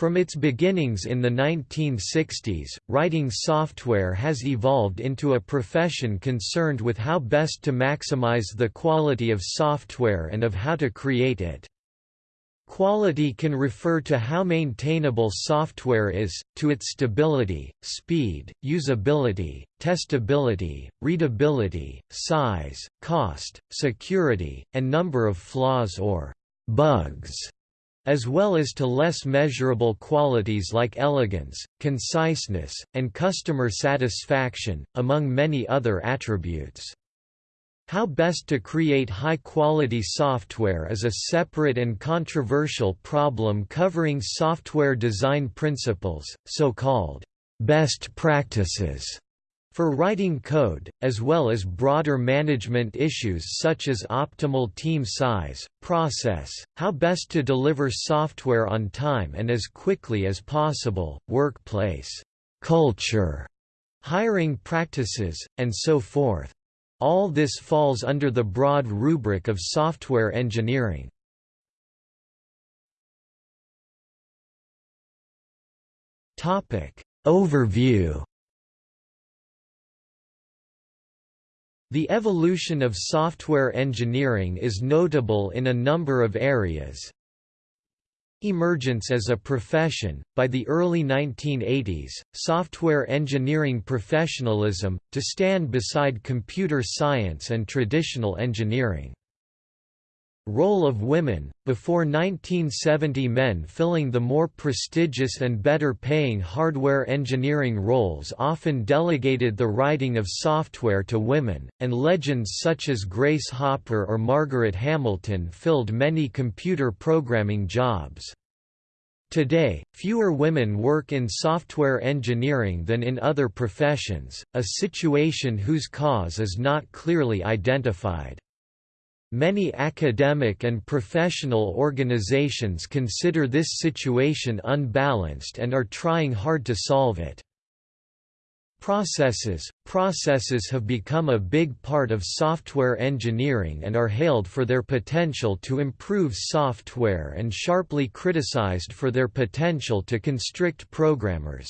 From its beginnings in the 1960s, writing software has evolved into a profession concerned with how best to maximize the quality of software and of how to create it. Quality can refer to how maintainable software is, to its stability, speed, usability, testability, readability, size, cost, security, and number of flaws or bugs as well as to less measurable qualities like elegance, conciseness, and customer satisfaction, among many other attributes. How best to create high-quality software is a separate and controversial problem covering software design principles, so-called best practices for writing code, as well as broader management issues such as optimal team size, process, how best to deliver software on time and as quickly as possible, workplace culture, hiring practices, and so forth. All this falls under the broad rubric of software engineering. Overview The evolution of software engineering is notable in a number of areas. Emergence as a profession By the early 1980s, software engineering professionalism, to stand beside computer science and traditional engineering. Role of women, before 1970 men filling the more prestigious and better paying hardware engineering roles often delegated the writing of software to women, and legends such as Grace Hopper or Margaret Hamilton filled many computer programming jobs. Today, fewer women work in software engineering than in other professions, a situation whose cause is not clearly identified. Many academic and professional organizations consider this situation unbalanced and are trying hard to solve it. Processes Processes have become a big part of software engineering and are hailed for their potential to improve software and sharply criticized for their potential to constrict programmers.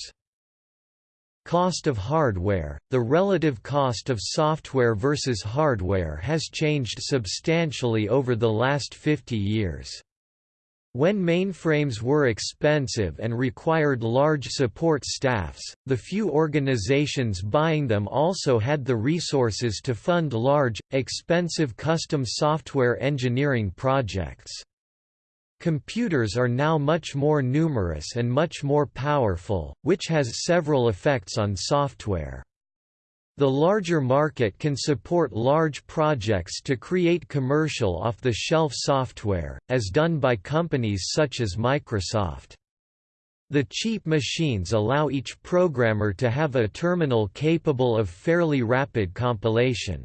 Cost of hardware – The relative cost of software versus hardware has changed substantially over the last 50 years. When mainframes were expensive and required large support staffs, the few organizations buying them also had the resources to fund large, expensive custom software engineering projects. Computers are now much more numerous and much more powerful, which has several effects on software. The larger market can support large projects to create commercial off-the-shelf software, as done by companies such as Microsoft. The cheap machines allow each programmer to have a terminal capable of fairly rapid compilation.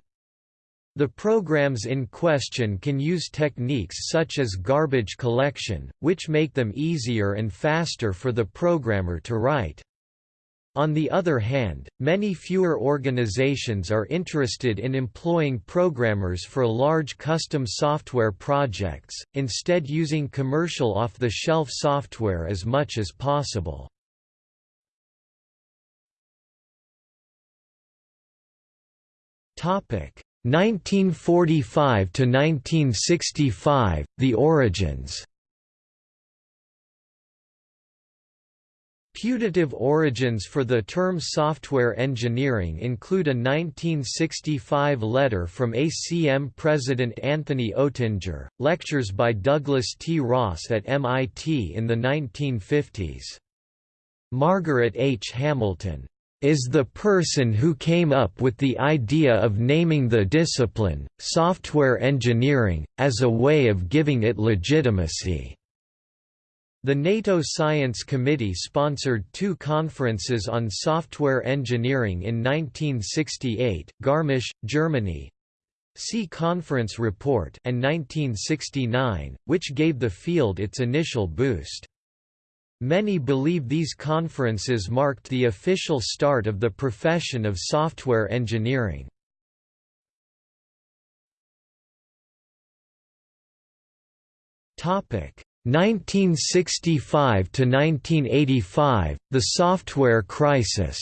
The programs in question can use techniques such as garbage collection, which make them easier and faster for the programmer to write. On the other hand, many fewer organizations are interested in employing programmers for large custom software projects, instead using commercial off-the-shelf software as much as possible. Topic 1945 to 1965 The origins Putative origins for the term software engineering include a 1965 letter from ACM President Anthony Oettinger, lectures by Douglas T. Ross at MIT in the 1950s. Margaret H. Hamilton is the person who came up with the idea of naming the discipline, software engineering, as a way of giving it legitimacy. The NATO Science Committee sponsored two conferences on software engineering in 1968, Garmisch, Germany, See Conference Report and 1969, which gave the field its initial boost. Many believe these conferences marked the official start of the profession of software engineering. Topic 1965 to 1985 The Software Crisis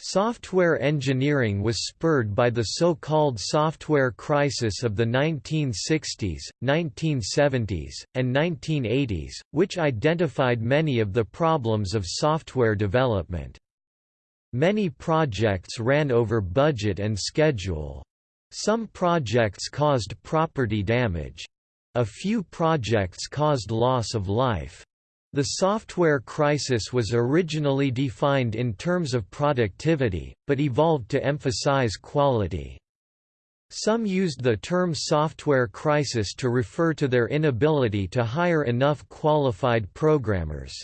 Software engineering was spurred by the so-called software crisis of the 1960s, 1970s, and 1980s, which identified many of the problems of software development. Many projects ran over budget and schedule. Some projects caused property damage. A few projects caused loss of life. The software crisis was originally defined in terms of productivity, but evolved to emphasize quality. Some used the term software crisis to refer to their inability to hire enough qualified programmers.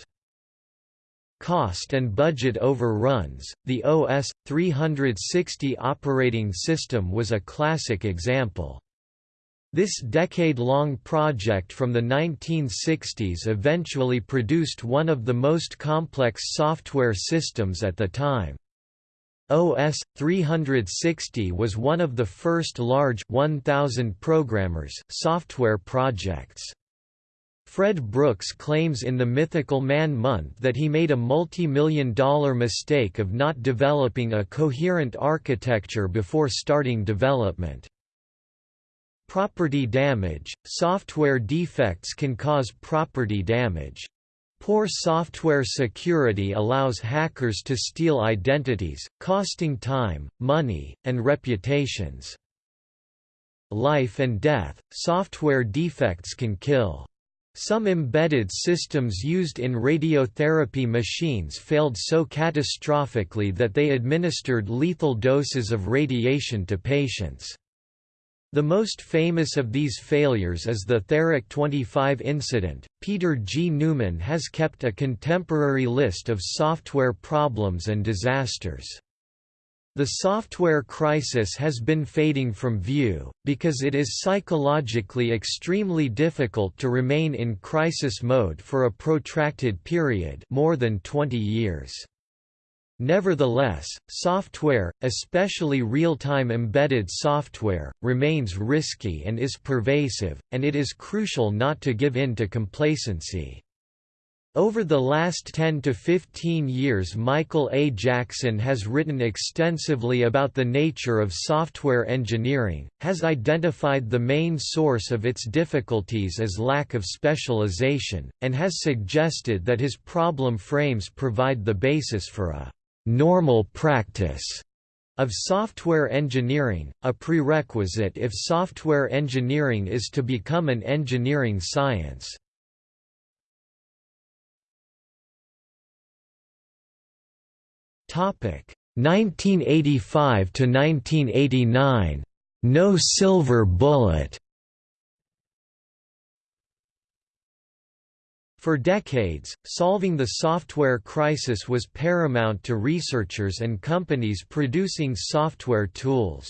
Cost and budget overruns. The OS 360 operating system was a classic example. This decade-long project from the 1960s eventually produced one of the most complex software systems at the time. OS 360 was one of the first large 1000 programmers software projects. Fred Brooks claims in The Mythical Man Month that he made a multi-million dollar mistake of not developing a coherent architecture before starting development. Property damage – Software defects can cause property damage. Poor software security allows hackers to steal identities, costing time, money, and reputations. Life and death – Software defects can kill. Some embedded systems used in radiotherapy machines failed so catastrophically that they administered lethal doses of radiation to patients. The most famous of these failures is the Therac 25 incident. Peter G. Neumann has kept a contemporary list of software problems and disasters. The software crisis has been fading from view, because it is psychologically extremely difficult to remain in crisis mode for a protracted period more than 20 years. Nevertheless, software, especially real-time embedded software, remains risky and is pervasive, and it is crucial not to give in to complacency. Over the last 10 to 15 years Michael A. Jackson has written extensively about the nature of software engineering, has identified the main source of its difficulties as lack of specialization, and has suggested that his problem frames provide the basis for a «normal practice» of software engineering, a prerequisite if software engineering is to become an engineering science. Topic 1985 to 1989. No silver bullet. For decades, solving the software crisis was paramount to researchers and companies producing software tools.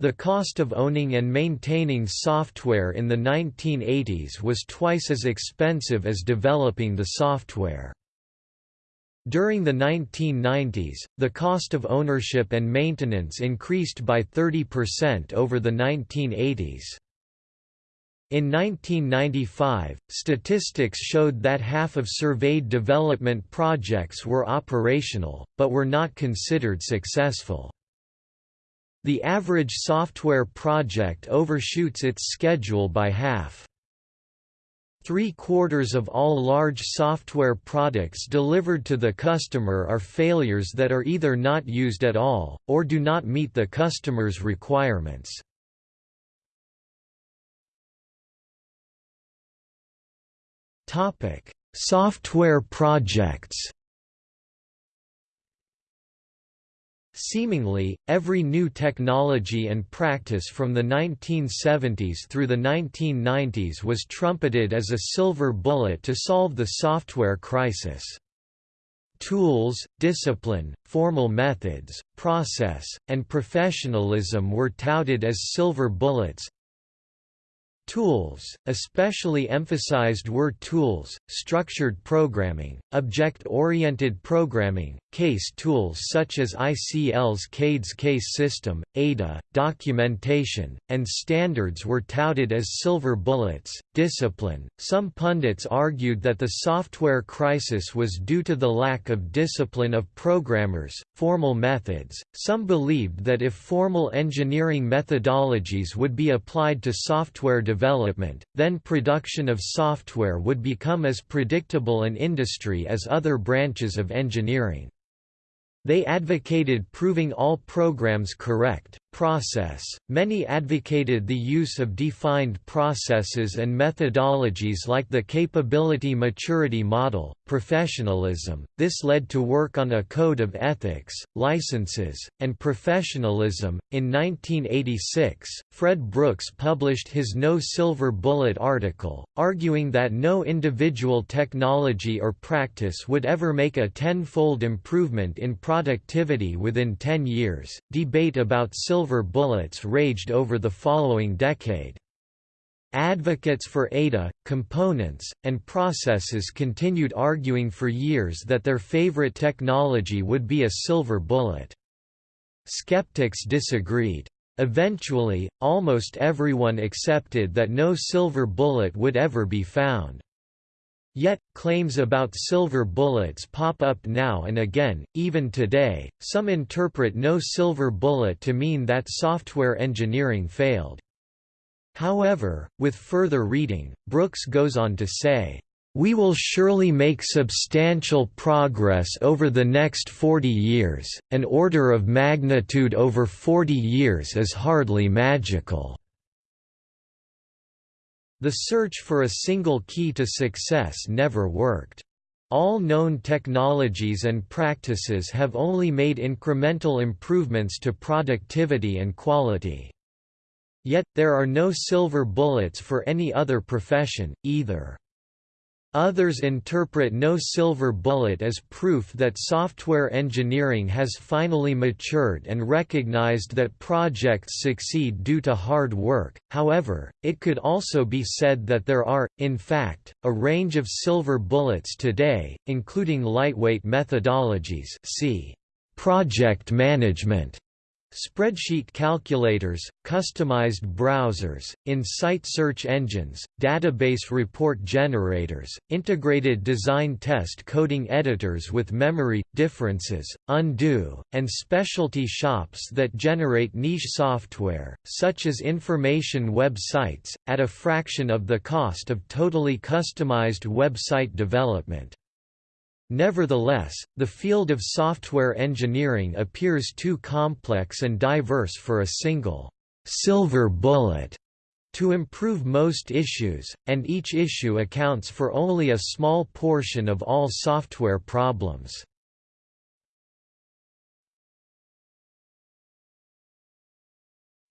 The cost of owning and maintaining software in the 1980s was twice as expensive as developing the software. During the 1990s, the cost of ownership and maintenance increased by 30% over the 1980s. In 1995, statistics showed that half of surveyed development projects were operational, but were not considered successful. The average software project overshoots its schedule by half. Three-quarters of all large software products delivered to the customer are failures that are either not used at all, or do not meet the customer's requirements. Software projects Seemingly, every new technology and practice from the 1970s through the 1990s was trumpeted as a silver bullet to solve the software crisis. Tools, discipline, formal methods, process, and professionalism were touted as silver bullets, Tools, especially emphasized were tools, structured programming, object-oriented programming, case tools such as ICL's CADES case system, ADA, documentation, and standards were touted as silver bullets. Discipline Some pundits argued that the software crisis was due to the lack of discipline of programmers, formal methods. Some believed that if formal engineering methodologies would be applied to software development, then production of software would become as predictable an industry as other branches of engineering. They advocated proving all programs correct, process. Many advocated the use of defined processes and methodologies like the capability maturity model, professionalism. This led to work on a code of ethics, licenses, and professionalism. In 1986, Fred Brooks published his No Silver Bullet article, arguing that no individual technology or practice would ever make a tenfold improvement in productivity within 10 years. Debate about silver bullets raged over the following decade. Advocates for ADA, components, and processes continued arguing for years that their favorite technology would be a silver bullet. Skeptics disagreed. Eventually, almost everyone accepted that no silver bullet would ever be found. Yet, claims about silver bullets pop up now and again, even today. Some interpret no silver bullet to mean that software engineering failed. However, with further reading, Brooks goes on to say, we will surely make substantial progress over the next 40 years, an order of magnitude over 40 years is hardly magical. The search for a single key to success never worked. All known technologies and practices have only made incremental improvements to productivity and quality. Yet, there are no silver bullets for any other profession, either. Others interpret no silver bullet as proof that software engineering has finally matured and recognized that projects succeed due to hard work. However, it could also be said that there are, in fact, a range of silver bullets today, including lightweight methodologies. See project management Spreadsheet calculators, customized browsers, in-site search engines, database report generators, integrated design test coding editors with memory, differences, undo, and specialty shops that generate niche software, such as information websites, at a fraction of the cost of totally customized website development. Nevertheless, the field of software engineering appears too complex and diverse for a single silver bullet to improve most issues, and each issue accounts for only a small portion of all software problems.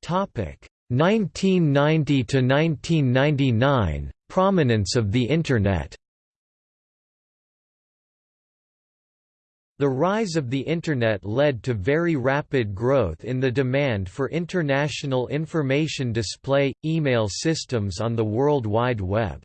Topic 1990 to 1999 Prominence of the Internet The rise of the Internet led to very rapid growth in the demand for international information display, email systems on the World Wide Web.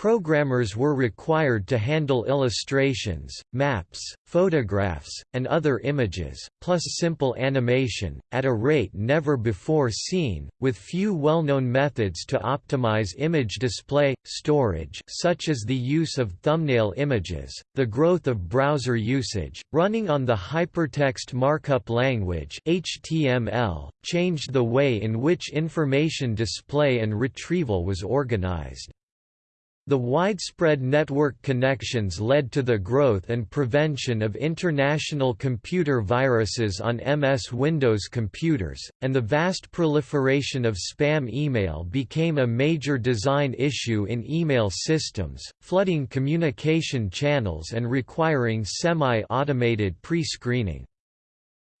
Programmers were required to handle illustrations, maps, photographs, and other images, plus simple animation, at a rate never before seen, with few well-known methods to optimize image display, storage such as the use of thumbnail images, the growth of browser usage, running on the Hypertext Markup Language HTML, changed the way in which information display and retrieval was organized. The widespread network connections led to the growth and prevention of international computer viruses on MS Windows computers, and the vast proliferation of spam email became a major design issue in email systems, flooding communication channels and requiring semi-automated pre-screening.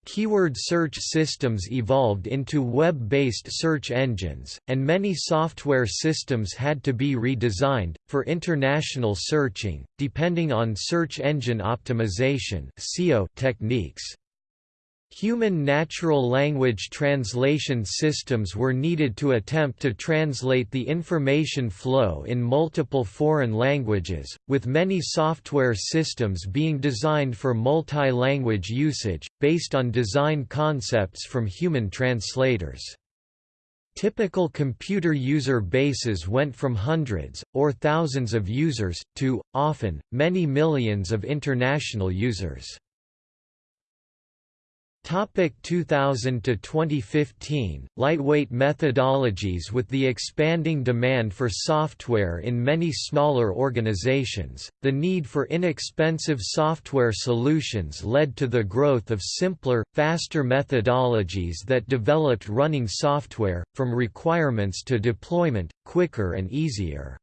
Keyword search systems evolved into web-based search engines, and many software systems had to be redesigned, for international searching, depending on search engine optimization techniques. Human natural language translation systems were needed to attempt to translate the information flow in multiple foreign languages, with many software systems being designed for multi-language usage, based on design concepts from human translators. Typical computer user bases went from hundreds, or thousands of users, to, often, many millions of international users. Topic 2000 to 2015 Lightweight methodologies With the expanding demand for software in many smaller organizations, the need for inexpensive software solutions led to the growth of simpler, faster methodologies that developed running software, from requirements to deployment, quicker and easier.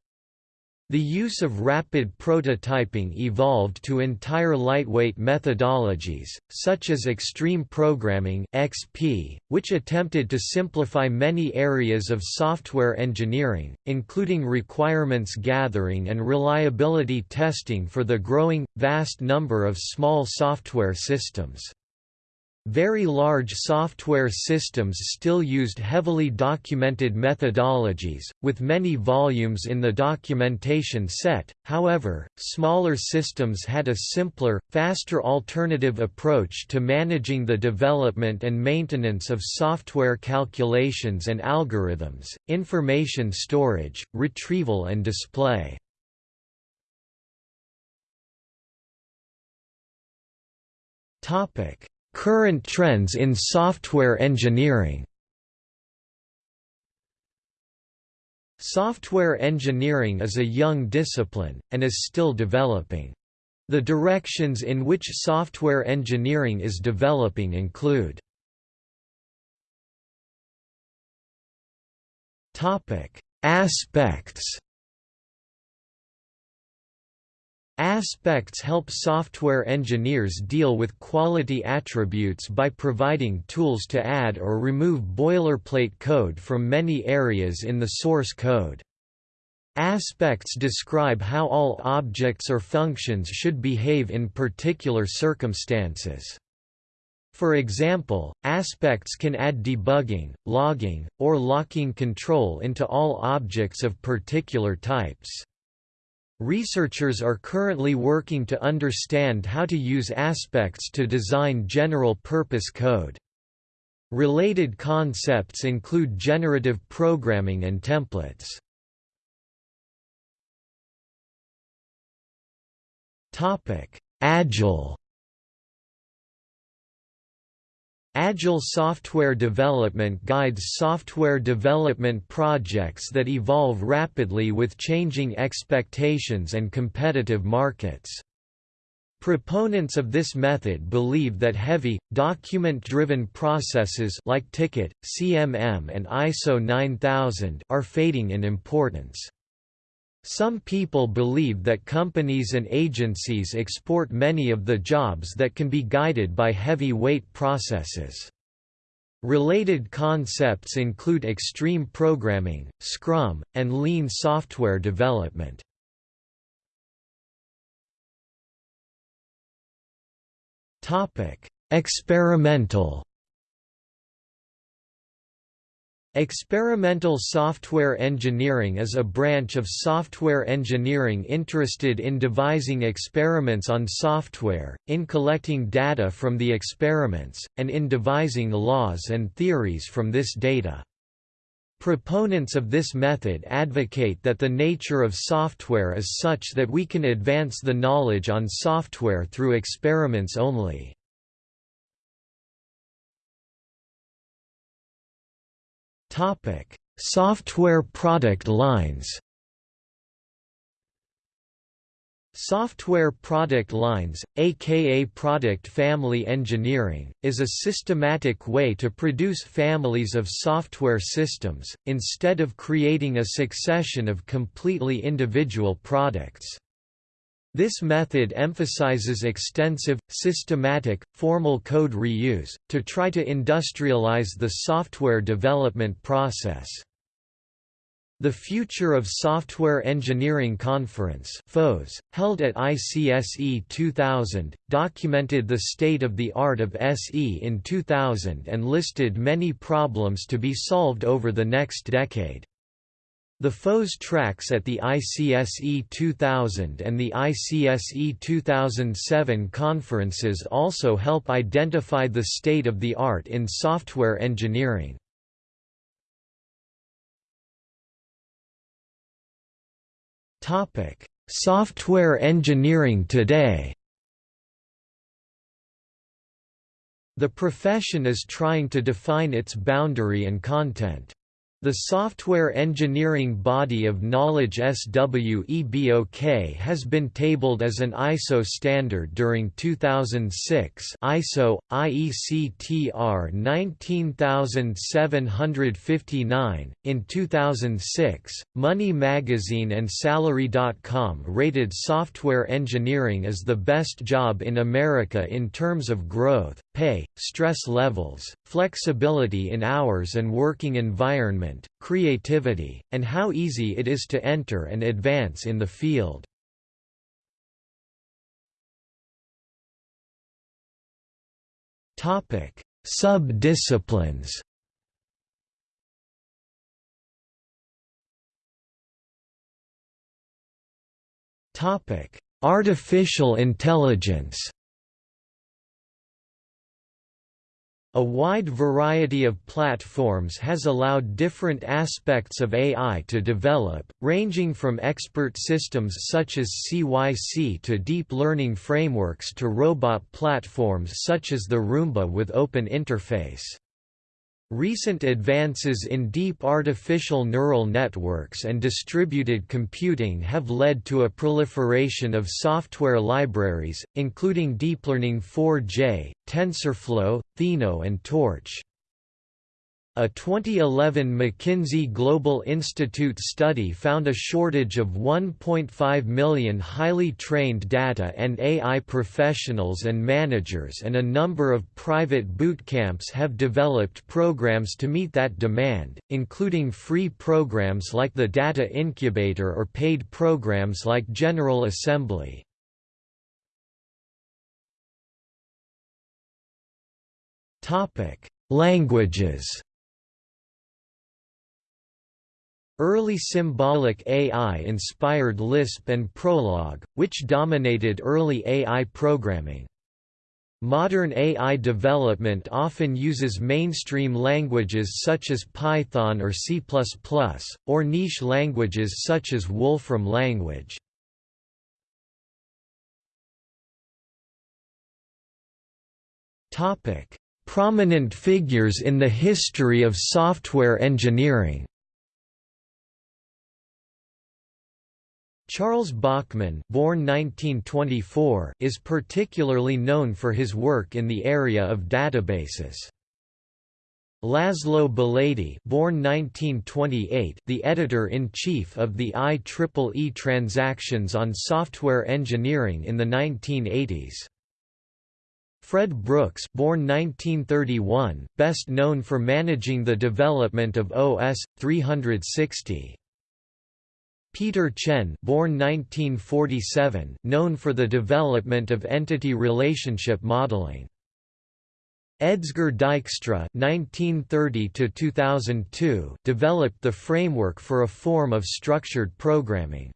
The use of rapid prototyping evolved to entire lightweight methodologies, such as Extreme Programming (XP), which attempted to simplify many areas of software engineering, including requirements gathering and reliability testing for the growing, vast number of small software systems. Very large software systems still used heavily documented methodologies, with many volumes in the documentation set, however, smaller systems had a simpler, faster alternative approach to managing the development and maintenance of software calculations and algorithms, information storage, retrieval and display. Topic Current trends in software engineering Software engineering is a young discipline, and is still developing. The directions in which software engineering is developing include Aspects Aspects help software engineers deal with quality attributes by providing tools to add or remove boilerplate code from many areas in the source code. Aspects describe how all objects or functions should behave in particular circumstances. For example, aspects can add debugging, logging, or locking control into all objects of particular types. Researchers are currently working to understand how to use aspects to design general-purpose code. Related concepts include generative programming and templates. Agile Agile software development guides software development projects that evolve rapidly with changing expectations and competitive markets. Proponents of this method believe that heavy, document-driven processes like TickIT, CMM and ISO 9000 are fading in importance. Some people believe that companies and agencies export many of the jobs that can be guided by heavy-weight processes. Related concepts include extreme programming, Scrum, and lean software development. Experimental Experimental software engineering is a branch of software engineering interested in devising experiments on software, in collecting data from the experiments, and in devising laws and theories from this data. Proponents of this method advocate that the nature of software is such that we can advance the knowledge on software through experiments only. Software product lines. Software product lines, aka product family engineering, is a systematic way to produce families of software systems, instead of creating a succession of completely individual products. This method emphasizes extensive, systematic, formal code reuse, to try to industrialize the software development process. The Future of Software Engineering Conference held at ICSE 2000, documented the state of the art of SE in 2000 and listed many problems to be solved over the next decade. The FOSS tracks at the ICSE 2000 and the ICSE 2007 conferences also help identify the state of the art in software engineering. Software engineering today The profession is trying to define its boundary and content. The software engineering body of knowledge SWEBOK has been tabled as an ISO standard during 2006 ISO, IECTR 19759. In 2006, Money Magazine and Salary.com rated software engineering as the best job in America in terms of growth, pay, stress levels, flexibility in hours and working environment, creativity, and how easy it is to enter and advance in the field. Sub-disciplines Artificial intelligence A wide variety of platforms has allowed different aspects of AI to develop, ranging from expert systems such as CYC to deep learning frameworks to robot platforms such as the Roomba with open interface. Recent advances in deep artificial neural networks and distributed computing have led to a proliferation of software libraries, including DeepLearning 4j, TensorFlow, Theano and Torch. A 2011 McKinsey Global Institute study found a shortage of 1.5 million highly trained data and AI professionals and managers and a number of private bootcamps have developed programs to meet that demand, including free programs like the Data Incubator or paid programs like General Assembly. Languages Early symbolic AI inspired Lisp and Prolog, which dominated early AI programming. Modern AI development often uses mainstream languages such as Python or C++, or niche languages such as Wolfram language. Prominent figures in the history of software engineering Charles Bachman born 1924 is particularly known for his work in the area of databases. Laszlo Belady born 1928, the editor-in-chief of the IEEE Transactions on Software Engineering in the 1980s. Fred Brooks born 1931, best known for managing the development of OS 360. Peter Chen born 1947, known for the development of entity relationship modeling. Edsger Dijkstra (1930–2002) developed the framework for a form of structured programming.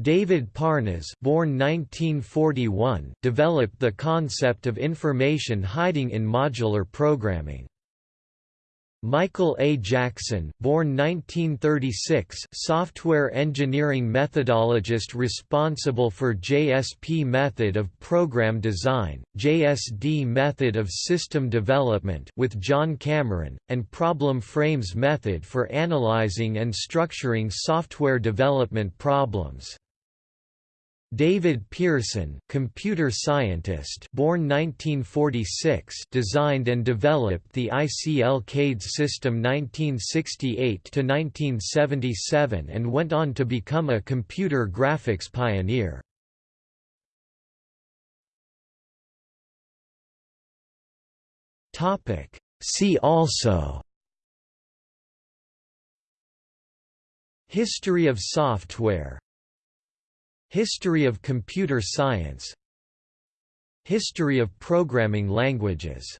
David Parnas born 1941, developed the concept of information hiding in modular programming. Michael A. Jackson, born 1936, software engineering methodologist responsible for JSP method of program design, JSD method of system development with John Cameron, and Problem Frames method for analyzing and structuring software development problems. David Pearson, computer scientist, born 1946, designed and developed the ICL CADE system 1968 to 1977 and went on to become a computer graphics pioneer. Topic: See also History of software History of computer science. History of programming languages